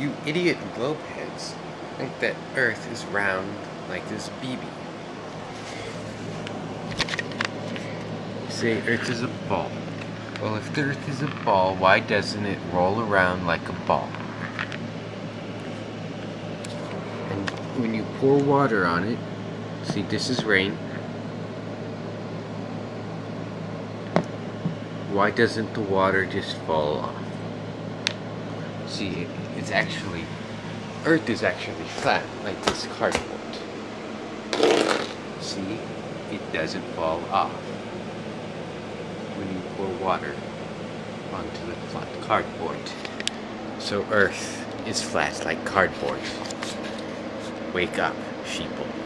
You idiot globeheads think that Earth is round like this BB. You Say Earth is a ball. Well, if the Earth is a ball, why doesn't it roll around like a ball? And when you pour water on it, see this is rain. Why doesn't the water just fall off? See, it's actually, Earth is actually flat, like this cardboard. See, it doesn't fall off when you pour water onto the flat cardboard. So Earth is flat like cardboard. Wake up, sheeple.